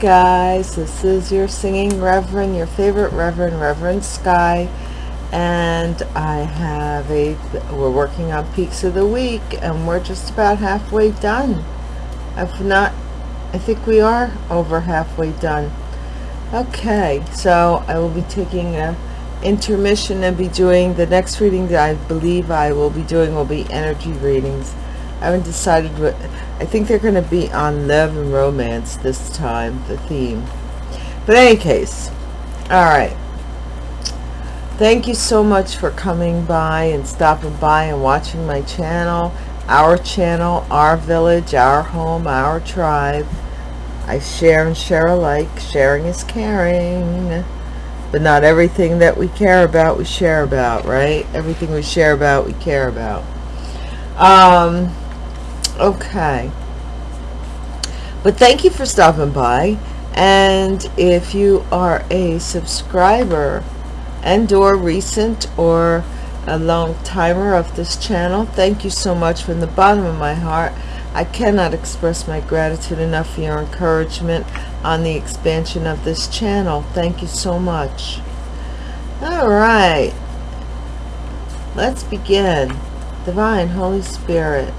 Guys, this is your singing reverend, your favorite reverend, Reverend Sky. And I have a, we're working on peaks of the week and we're just about halfway done. If not, I think we are over halfway done. Okay, so I will be taking a intermission and be doing the next reading that I believe I will be doing will be energy readings. I haven't decided what I think they're going to be on love and romance this time the theme. But any case all right thank you so much for coming by and stopping by and watching my channel our channel our village our home our tribe. I share and share alike. Sharing is caring. But not everything that we care about we share about right? Everything we share about we care about. Um okay. But thank you for stopping by. And if you are a subscriber and or recent or a long timer of this channel thank you so much from the bottom of my heart. I cannot express my gratitude enough for your encouragement on the expansion of this channel. Thank you so much. All right. Let's begin. Divine holy spirit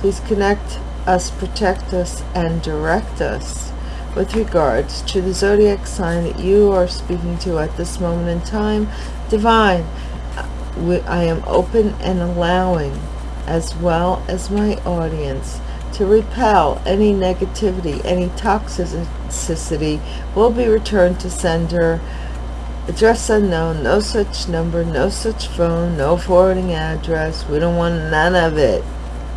Please connect us, protect us, and direct us with regards to the zodiac sign that you are speaking to at this moment in time. Divine, I am open and allowing, as well as my audience, to repel any negativity, any toxicity will be returned to sender. Address unknown, no such number, no such phone, no forwarding address. We don't want none of it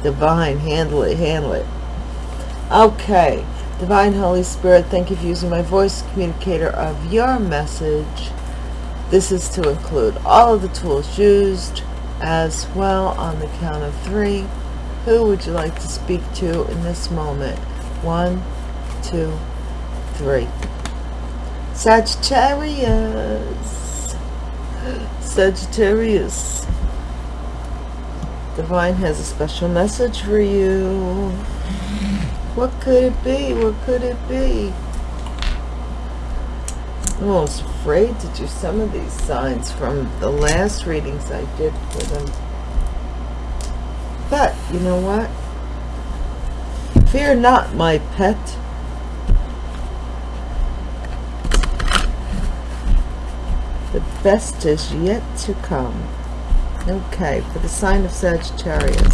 divine handle it handle it. Okay. Divine holy spirit thank you for using my voice communicator of your message. This is to include all of the tools used as well on the count of three. Who would you like to speak to in this moment? One two three. Sagittarius. Sagittarius Divine has a special message for you. What could it be? What could it be? I'm almost afraid to do some of these signs from the last readings I did for them. But, you know what? Fear not, my pet. The best is yet to come. Okay, for the sign of Sagittarius.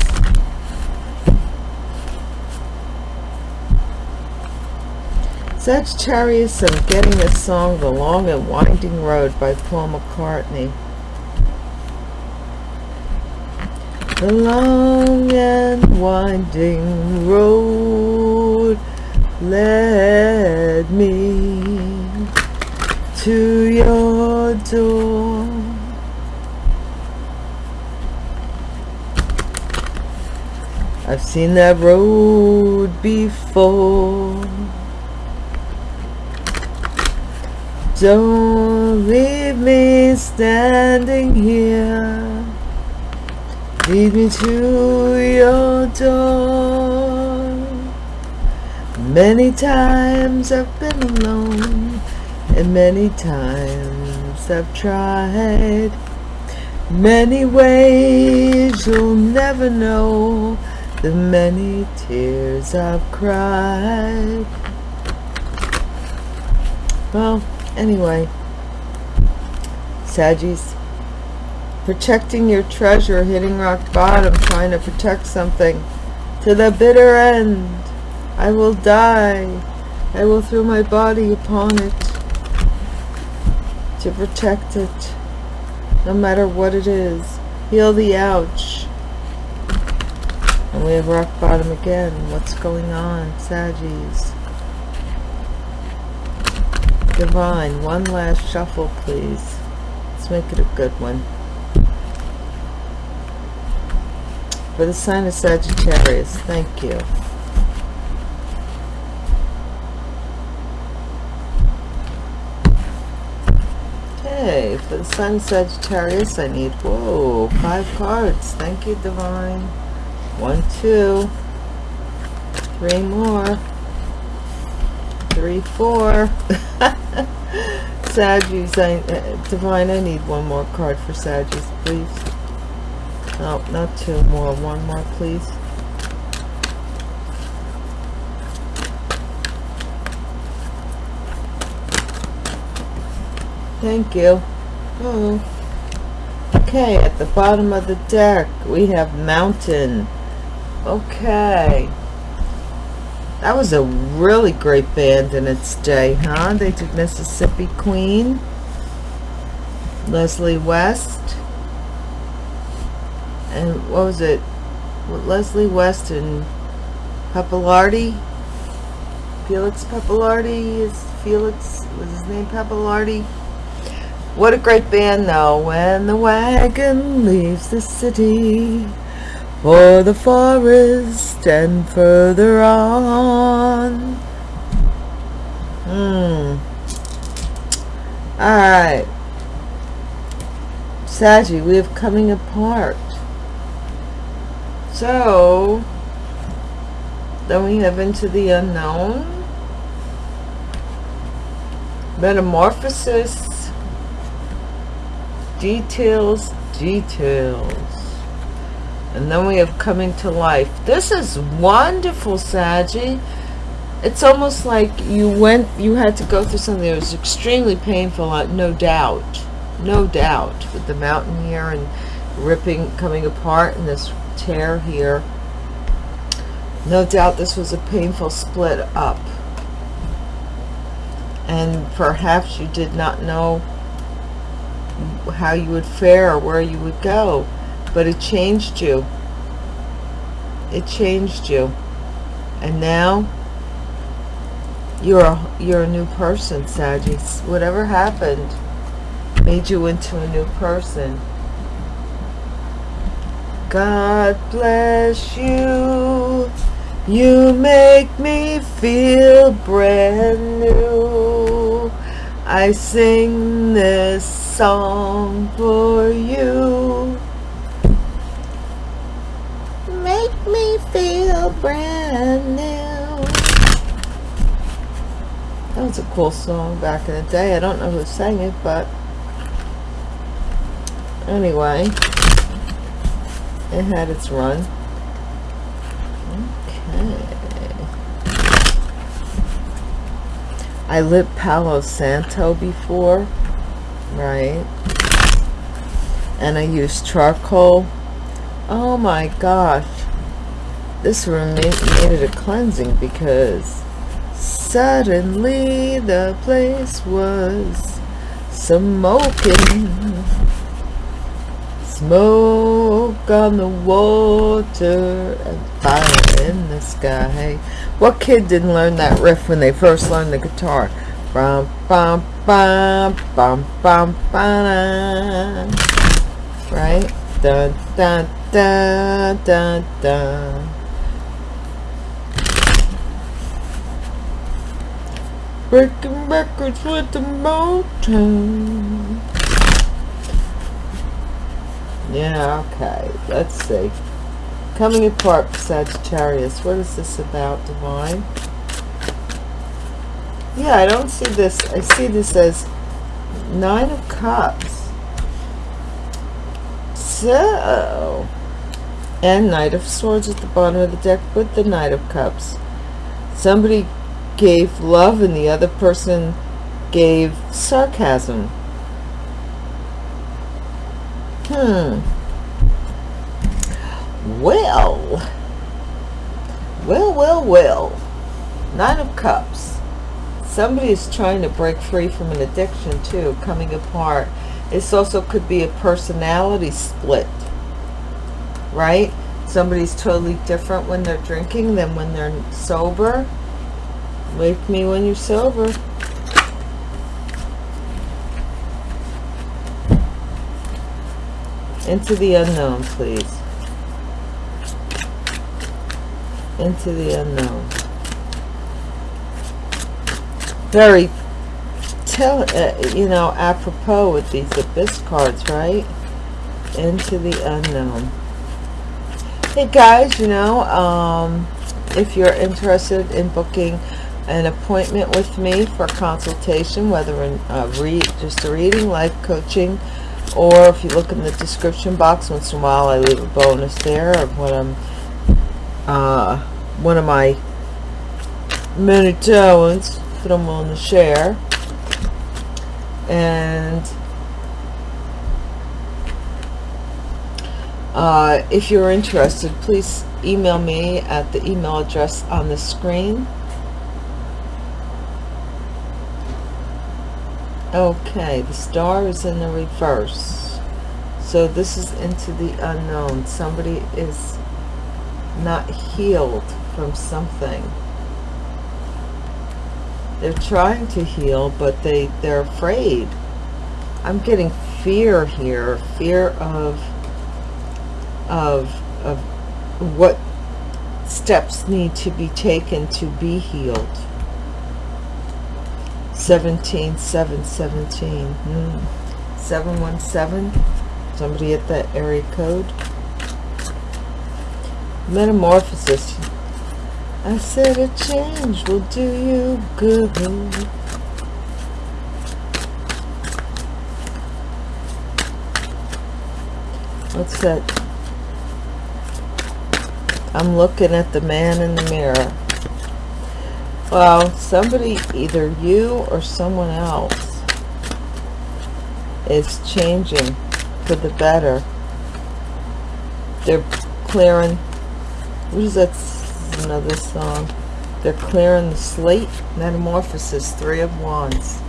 Sagittarius, I'm getting this song, The Long and Winding Road by Paul McCartney. The long and winding road led me to your door I've seen that road before. Don't leave me standing here. Lead me to your door. Many times I've been alone, and many times I've tried. Many ways you'll never know the many tears I've cried. Well, anyway, Saggies, protecting your treasure, hitting rock bottom, trying to protect something to the bitter end. I will die. I will throw my body upon it to protect it, no matter what it is. Heal the ouch we have rock bottom again. What's going on, Saggies? Divine, one last shuffle, please. Let's make it a good one. For the sign of Sagittarius, thank you. Okay, for the sign of Sagittarius, I need, whoa, five cards. Thank you, Divine one two three more three, four. Saggies, I, uh, Divine, I need one more card for Saggies, please. No, not two more. One more, please. Thank you. Oh. Okay, at the bottom of the deck, we have Mountain. Okay. That was a really great band in its day, huh? They did Mississippi Queen. Leslie West. And what was it? Leslie West and Pappalardi. Felix Pappalardi is Felix was his name Pappalardi? What a great band though. When the wagon leaves the city for the forest and further on. Hmm. Alright. Saggy, we have coming apart. So, then we have into the unknown. Metamorphosis. Details, details and then we have coming to life. This is wonderful Saggy it's almost like you went you had to go through something that was extremely painful uh, no doubt. No doubt. With the mountain here and ripping coming apart and this tear here. No doubt this was a painful split up. And perhaps you did not know how you would fare or where you would go but it changed you. It changed you. And now you're a, you're a new person Sagittarius. Whatever happened made you into a new person. God bless you. You make me feel brand new. I sing this song for you make me brand new. That was a cool song back in the day. I don't know who sang it, but anyway, it had its run. Okay. I lit Palo Santo before, right? And I used charcoal. Oh my gosh this room it a cleansing because suddenly the place was smoking. Smoke on the water and fire in the sky. What kid didn't learn that riff when they first learned the guitar? Bum bum bum bum bum bum right? Dun dun dun dun dun Breaking records with the Motown. Yeah, okay. Let's see. Coming apart Sagittarius. What is this about, Divine? Yeah, I don't see this. I see this as Nine of Cups. So, and Knight of Swords at the bottom of the deck with the Knight of Cups. Somebody gave love and the other person gave sarcasm. Hmm. Well. Well, well, well. Nine of Cups. Somebody is trying to break free from an addiction too, coming apart. This also could be a personality split. Right? Somebody's totally different when they're drinking than when they're sober Wake me when you're sober. Into the unknown, please. Into the unknown. Very, tell, uh, you know, apropos with these abyss cards, right? Into the unknown. Hey guys, you know, um, if you're interested in booking an appointment with me for consultation, whether in uh, read just a reading, life coaching, or if you look in the description box once in a while, I leave a bonus there of what I'm, uh, one of my many talents that I'm on to share. And uh, if you're interested, please email me at the email address on the screen. Okay, the star is in the reverse. So this is into the unknown. Somebody is not healed from something. They're trying to heal, but they, they're afraid. I'm getting fear here. Fear of, of, of what steps need to be taken to be healed 17 7 17 hmm. 717 somebody at that area code? Metamorphosis. I said a change will do you good. What's that? I'm looking at the man in the mirror well, somebody, either you or someone else, is changing for the better. They're clearing, what is that, another song? They're clearing the slate, metamorphosis, three of wands.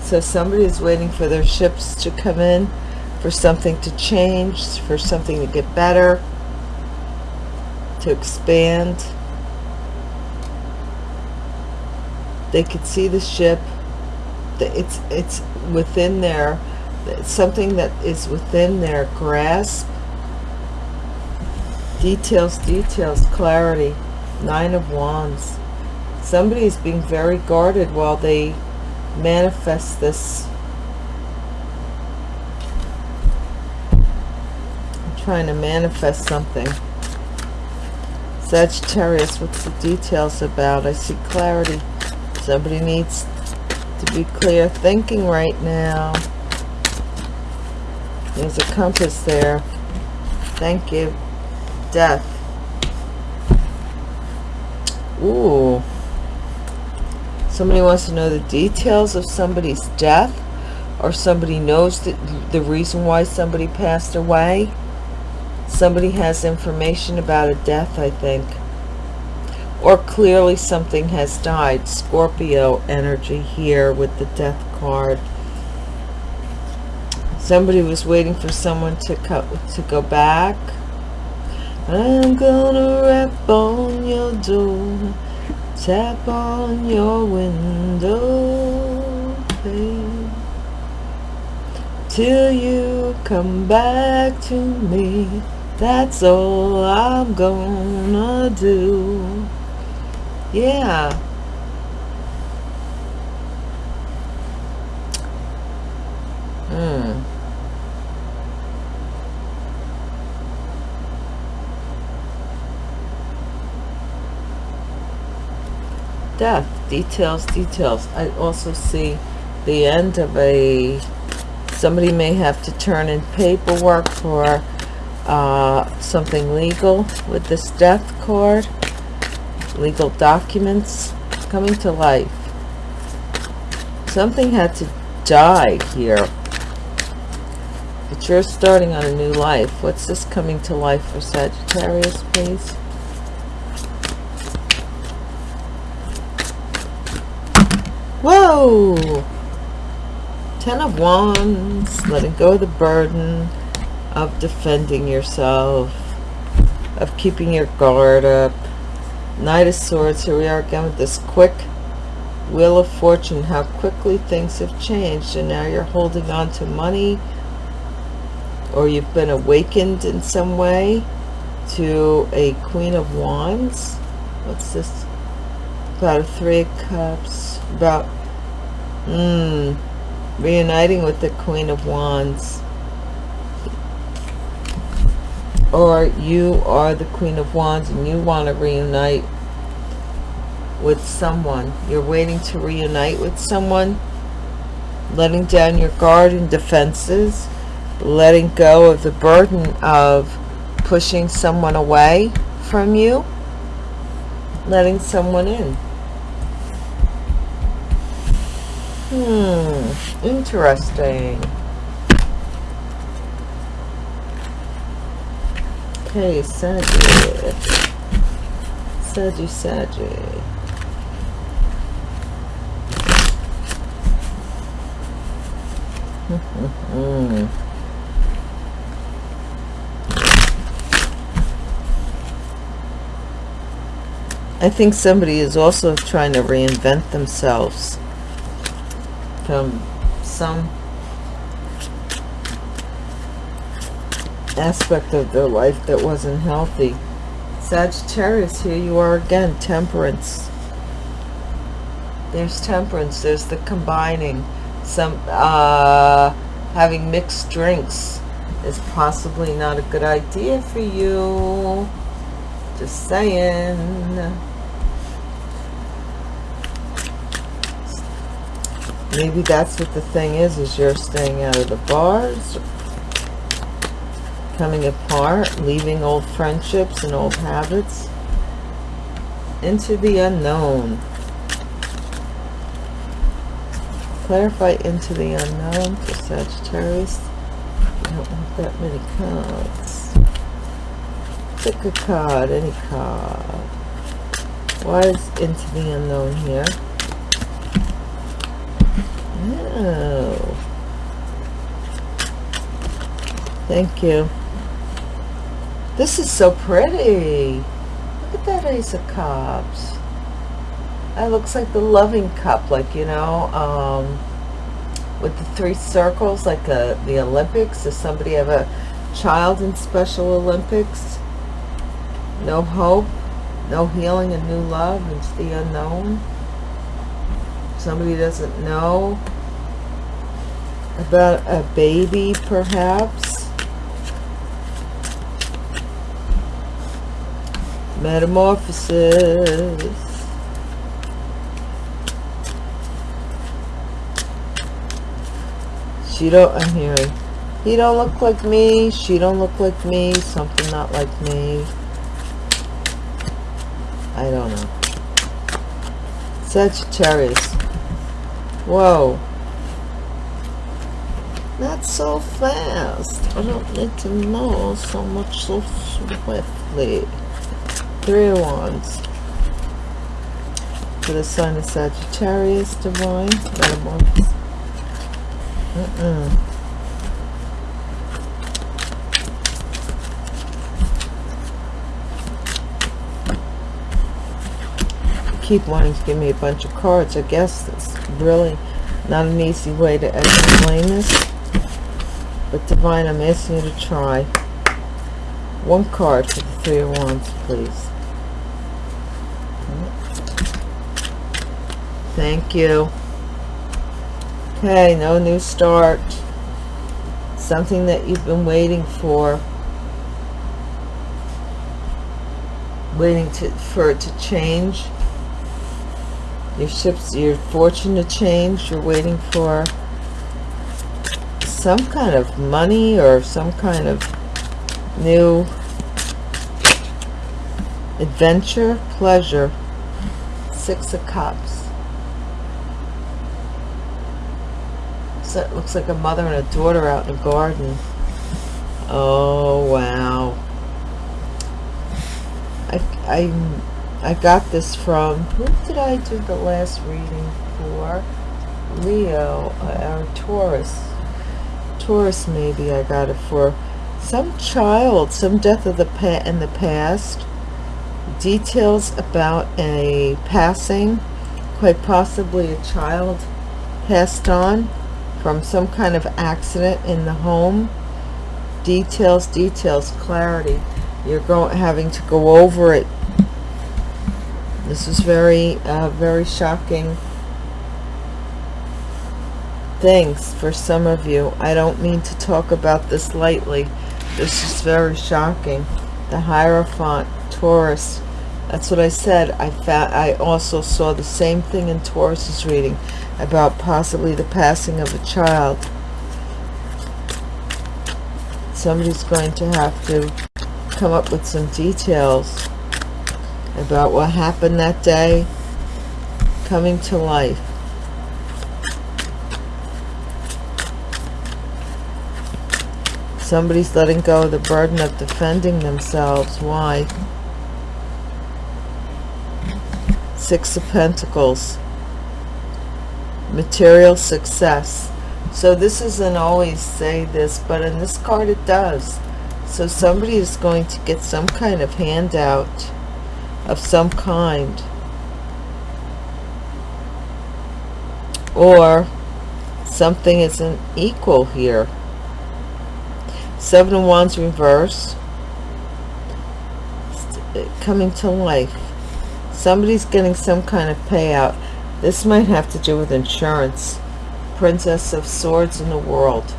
So somebody is waiting for their ships to come in, for something to change, for something to get better, to expand they could see the ship it's it's within their something that is within their grasp. Details details clarity nine of wands. Somebody is being very guarded while they manifest this. I'm trying to manifest something. Sagittarius what's the details about? I see clarity Somebody needs to be clear thinking right now. There's a compass there. Thank you. Death. Ooh. Somebody wants to know the details of somebody's death or somebody knows the, the reason why somebody passed away. Somebody has information about a death, I think or clearly something has died. Scorpio energy here with the death card. Somebody was waiting for someone to cut to go back. I'm gonna rap on your door. Tap on your window till you come back to me. That's all I'm gonna do yeah. Hmm. Death. Details, details. I also see the end of a... Somebody may have to turn in paperwork for uh, something legal with this death card legal documents coming to life. Something had to die here. But you're starting on a new life. What's this coming to life for Sagittarius please? Whoa! Ten of wands letting go of the burden of defending yourself of keeping your guard up Knight of Swords, here we are again with this quick Wheel of Fortune, how quickly things have changed and now you're holding on to money or you've been awakened in some way to a Queen of Wands. What's this? About a Three of Cups. About, hmm, reuniting with the Queen of Wands or you are the queen of wands and you want to reunite with someone. You're waiting to reunite with someone, letting down your guard and defenses, letting go of the burden of pushing someone away from you, letting someone in. Hmm, interesting. Okay, Sagittarius. Saggy, Saggy. I think somebody is also trying to reinvent themselves from some aspect of their life that wasn't healthy. Sagittarius, here you are again, temperance. There's temperance, there's the combining some uh, having mixed drinks is possibly not a good idea for you just saying maybe that's what the thing is is you're staying out of the bars coming apart leaving old friendships and old habits into the unknown clarify into the unknown for Sagittarius. You don't want that many cards. Pick a card, any card. Why is into the unknown here? Oh. Thank you. This is so pretty. Look at that Ace of Cups. That looks like the loving cup, like, you know, um, with the three circles, like a, uh, the Olympics. Does somebody have a child in Special Olympics? No hope, no healing and new love into the unknown. Somebody doesn't know about a baby, perhaps. Metamorphosis. She don't, I'm hearing, he don't look like me, she don't look like me, something not like me. I don't know. Sagittarius. Whoa. Not so fast. I don't need to know so much so swiftly. Three of Wands. For the sign of Sagittarius, Divine. Metamorphosis. Mm -mm. keep wanting to give me a bunch of cards. I guess it's really not an easy way to explain this. But Divine, I'm asking you to try. One card for the Three of Wands, please. Thank you. Okay, no new start. Something that you've been waiting for. Waiting to, for it to change. Your ships, your fortune to change. You're waiting for some kind of money or some kind of new adventure, pleasure. Six of Cups. It looks like a mother and a daughter out in the garden. Oh, wow. I, I, I got this from, who did I do the last reading for? Leo, uh, or Taurus. Taurus, maybe I got it for. Some child, some death of the pa in the past. Details about a passing, quite possibly a child passed on from some kind of accident in the home details details clarity. You're going having to go over it. This is very uh, very shocking things for some of you. I don't mean to talk about this lightly. This is very shocking. The Hierophant Taurus That's what I said. I found, I also saw the same thing in Taurus's reading about possibly the passing of a child. Somebody's going to have to come up with some details about what happened that day coming to life. Somebody's letting go of the burden of defending themselves. Why? Six of Pentacles. Material success. So this doesn't always say this, but in this card it does. So somebody is going to get some kind of handout of some kind. Or something isn't equal here. Seven of Wands reverse. Uh, coming to life. Somebody's getting some kind of payout. This might have to do with insurance. Princess of Swords in the world.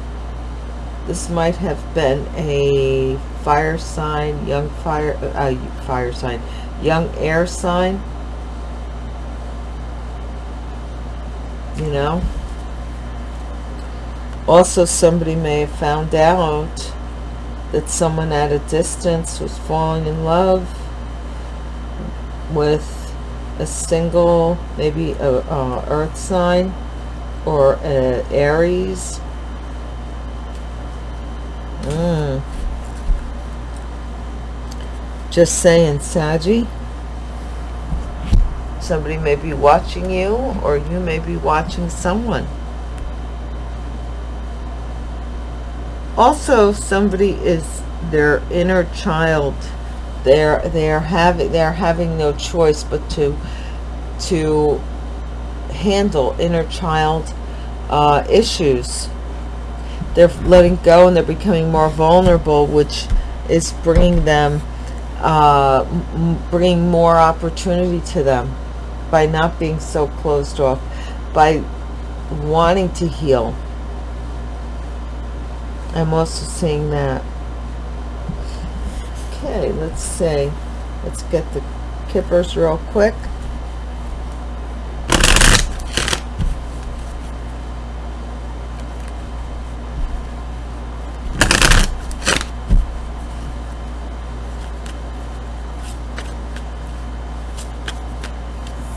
This might have been a fire sign, young fire, uh, fire sign, young air sign. You know? Also, somebody may have found out that someone at a distance was falling in love with a single, maybe a, a earth sign or a Aries. Mm. Just saying, Saggy. Somebody may be watching you or you may be watching someone. also somebody is their inner child they're they're having they're having no choice but to to handle inner child uh, issues they're letting go and they're becoming more vulnerable which is bringing them uh, bringing more opportunity to them by not being so closed off by wanting to heal I'm also seeing that. Okay, let's see. Let's get the kippers real quick.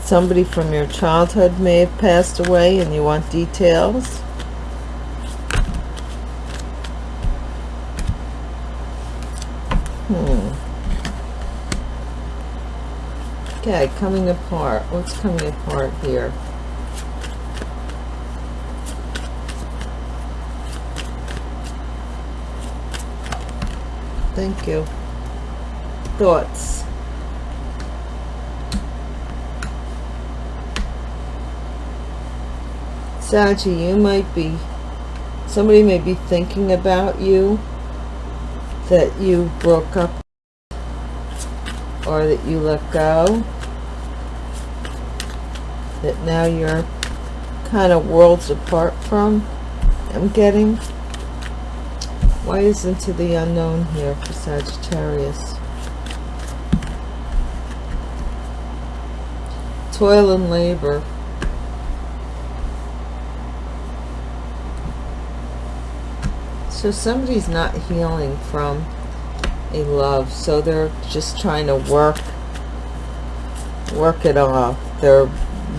Somebody from your childhood may have passed away and you want details. Hmm. Okay, coming apart. What's coming apart here? Thank you. Thoughts. Sachi, you might be, somebody may be thinking about you that you broke up or that you let go that now you're kind of worlds apart from I'm getting? Why is into the unknown here for Sagittarius? Toil and labor. So somebody's not healing from a love so they're just trying to work work it off. They're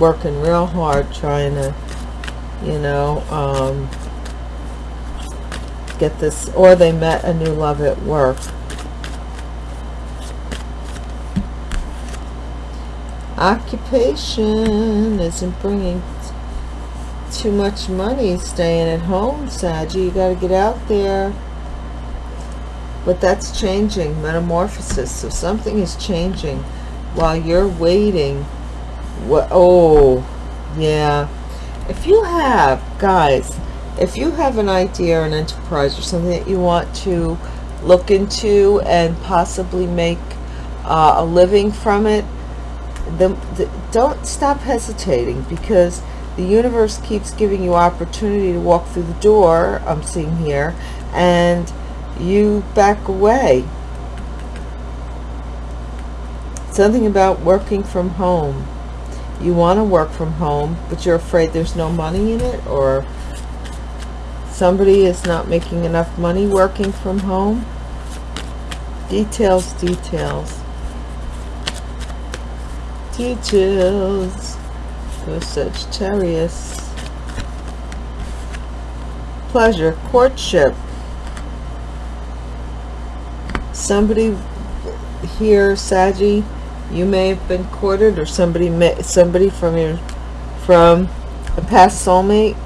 working real hard trying to you know um, get this or they met a new love at work occupation isn't bringing too much money staying at home, Saggy. You got to get out there. But that's changing, metamorphosis. So something is changing while you're waiting. What? Oh, yeah. If you have, guys, if you have an idea or an enterprise or something that you want to look into and possibly make uh, a living from it, then don't stop hesitating because the universe keeps giving you opportunity to walk through the door I'm seeing here and you back away something about working from home you want to work from home but you're afraid there's no money in it or somebody is not making enough money working from home? Details details. Details for Sagittarius pleasure courtship. Somebody here Saggy you may have been courted or somebody met somebody from your from a past soulmate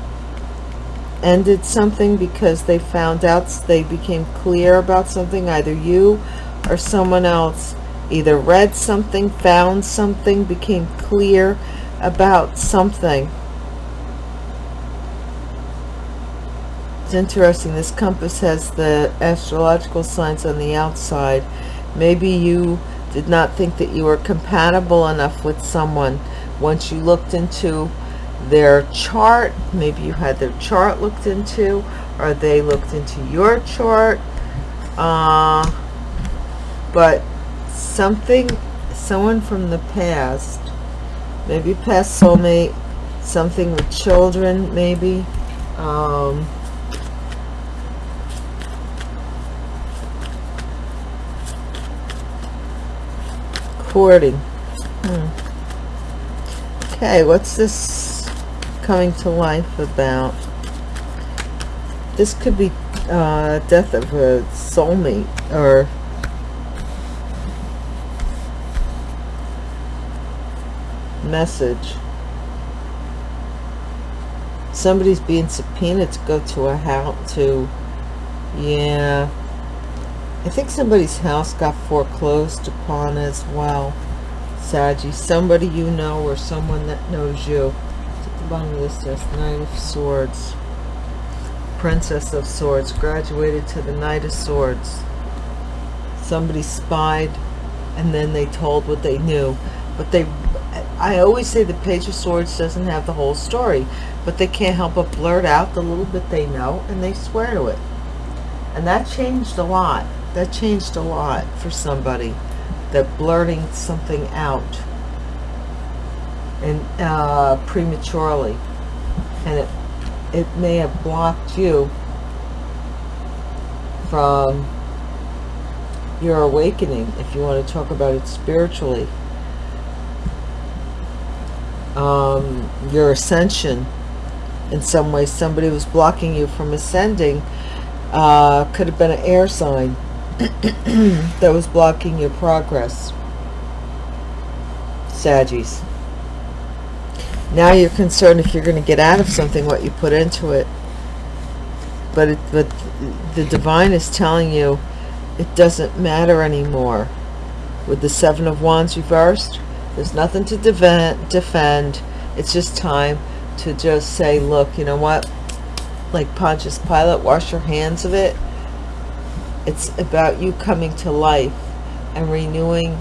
ended something because they found out they became clear about something either you or someone else either read something found something became clear about something. It's interesting this compass has the astrological signs on the outside. Maybe you did not think that you were compatible enough with someone. Once you looked into their chart maybe you had their chart looked into or they looked into your chart uh, but something someone from the past maybe past soulmate something with children maybe um, courting hmm. okay what's this coming to life about? This could be uh, death of a soulmate or message. Somebody's being subpoenaed to go to a house to yeah I think somebody's house got foreclosed upon as well. Saggy, somebody you know or someone that knows you. at the bottom of this list, Knight of Swords. Princess of Swords, graduated to the Knight of Swords. Somebody spied and then they told what they knew. But they, I always say the Page of Swords doesn't have the whole story, but they can't help but blurt out the little bit they know and they swear to it. And that changed a lot that changed a lot for somebody that blurting something out and uh, prematurely. And it it may have blocked you from your awakening if you want to talk about it spiritually. Um, your ascension. In some way somebody was blocking you from ascending uh, could have been an air sign that was blocking your progress. Saggies. Now you're concerned if you're going to get out of something, what you put into it. But, it, but the divine is telling you it doesn't matter anymore. With the Seven of Wands reversed, there's nothing to defend. defend. It's just time to just say, look, you know what? Like Pontius Pilate, wash your hands of it it's about you coming to life and renewing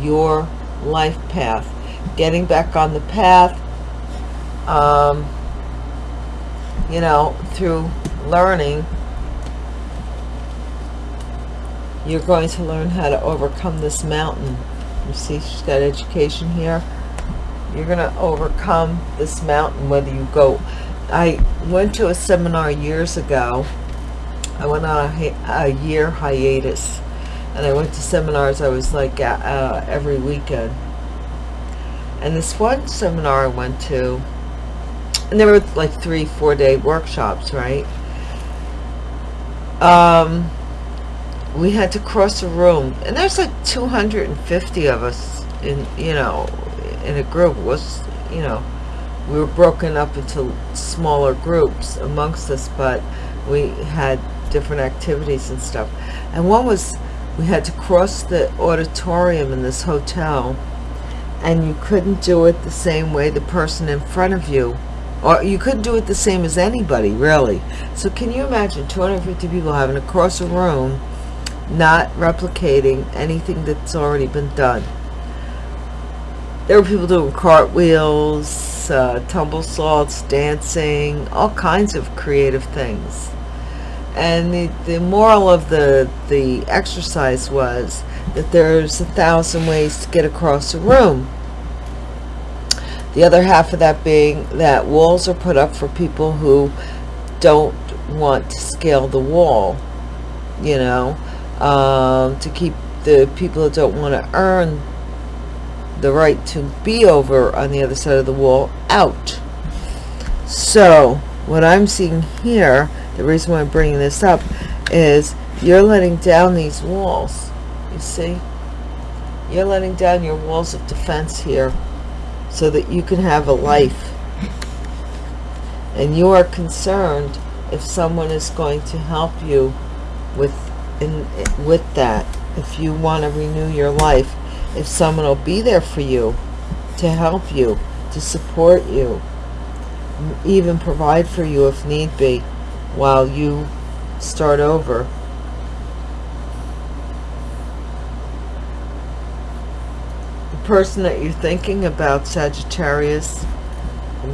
your life path. Getting back on the path, um, you know, through learning, you're going to learn how to overcome this mountain. You see, she's got education here. You're going to overcome this mountain, whether you go... I went to a seminar years ago I went on a, a year hiatus and I went to seminars I was like uh, every weekend. And this one seminar I went to and there were like three four day workshops right? Um we had to cross a room and there's like 250 of us in you know in a group. Was you know we were broken up into smaller groups amongst us but we had different activities and stuff. And one was we had to cross the auditorium in this hotel and you couldn't do it the same way the person in front of you or you couldn't do it the same as anybody really. So can you imagine 250 people having to cross a room not replicating anything that's already been done? There were people doing cartwheels uh, tumble salts dancing all kinds of creative things and the, the moral of the the exercise was that there's a thousand ways to get across a room. The other half of that being that walls are put up for people who don't want to scale the wall, you know, um, to keep the people that don't want to earn the right to be over on the other side of the wall out. So, what I'm seeing here, the reason why I'm bringing this up, is you're letting down these walls. You see? You're letting down your walls of defense here so that you can have a life. And you are concerned if someone is going to help you with in with that if you want to renew your life if someone will be there for you to help you to support you even provide for you if need be while you start over. The person that you're thinking about Sagittarius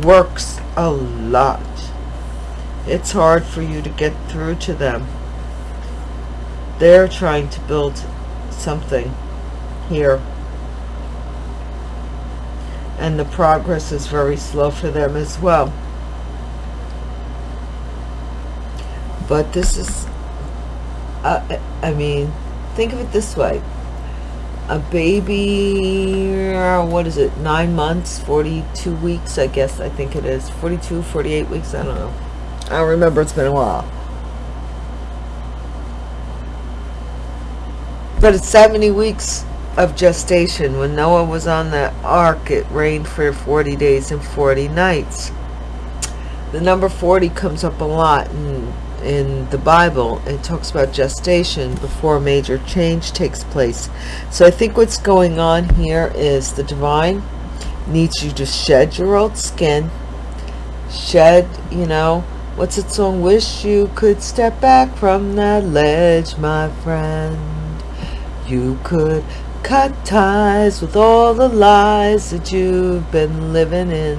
works a lot. It's hard for you to get through to them. They're trying to build something here. And the progress is very slow for them as well but this is uh, I mean think of it this way. A baby what is it nine months 42 weeks I guess I think it is. 42 48 weeks I don't know. I don't remember it's been a while. But it's 70 weeks of gestation. When Noah was on the ark it rained for 40 days and 40 nights. The number 40 comes up a lot in in the Bible it talks about gestation before a major change takes place. So I think what's going on here is the divine needs you to shed your old skin shed you know what's it song wish? You could step back from that ledge my friend. You could cut ties with all the lies that you've been living in.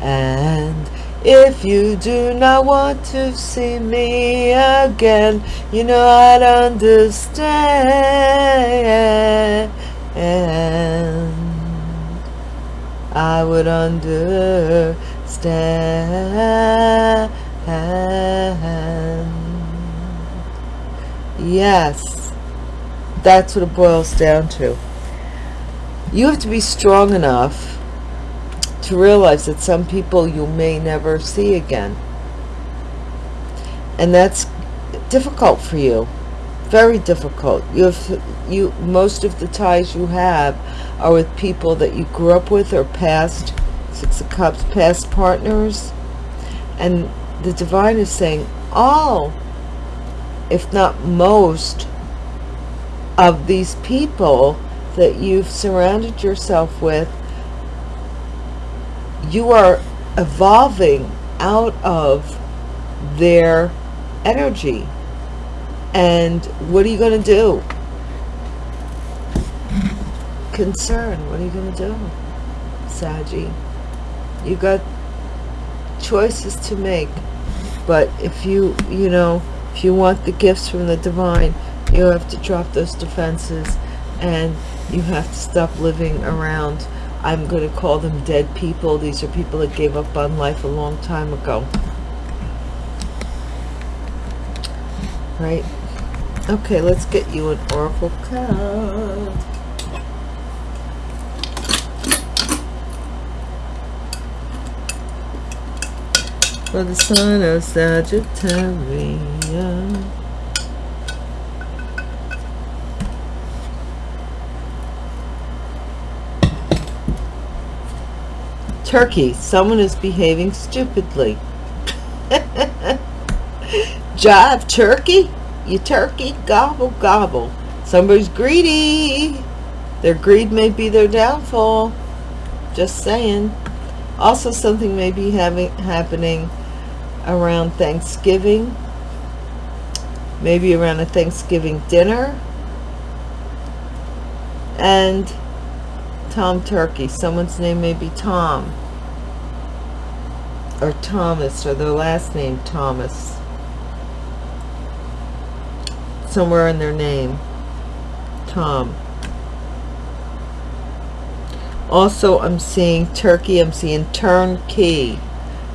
And if you do not want to see me again, you know I'd understand. I would understand. Yes that's what it boils down to you have to be strong enough to realize that some people you may never see again. And that's difficult for you. Very difficult. You have you most of the ties you have are with people that you grew up with or past six of cups past partners. And the divine is saying all if not most of these people that you've surrounded yourself with you are evolving out of their energy. And what are you going to do? Concern what are you going to do Saggy you got choices to make but if you you know if you want the gifts from the divine you have to drop those defenses and you have to stop living around I'm going to call them dead people. These are people that gave up on life a long time ago. Right? Okay let's get you an oracle card. For the sign of Sagittarius Turkey. Someone is behaving stupidly. Jive turkey. You turkey. Gobble, gobble. Somebody's greedy. Their greed may be their downfall. Just saying. Also, something may be having happening around Thanksgiving. Maybe around a Thanksgiving dinner. And Tom Turkey. Someone's name may be Tom or Thomas or their last name Thomas somewhere in their name Tom Also, I'm seeing Turkey. I'm seeing turnkey.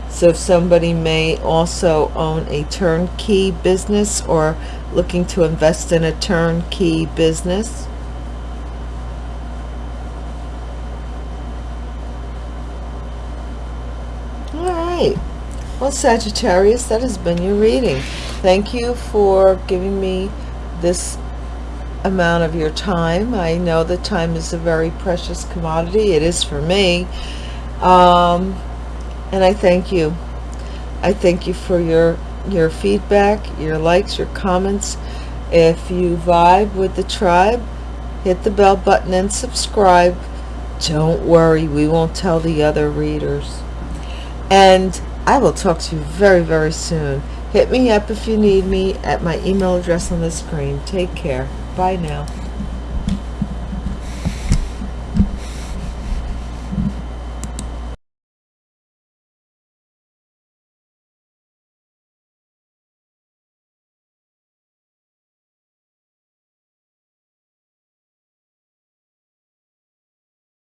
So somebody may also own a turnkey business or looking to invest in a turnkey business. All right. Well, Sagittarius, that has been your reading. Thank you for giving me this amount of your time. I know that time is a very precious commodity. It is for me. Um, and I thank you. I thank you for your your feedback, your likes, your comments. If you vibe with the tribe, hit the bell button and subscribe. Don't worry, we won't tell the other readers. And I will talk to you very, very soon. Hit me up if you need me at my email address on the screen. Take care. Bye now.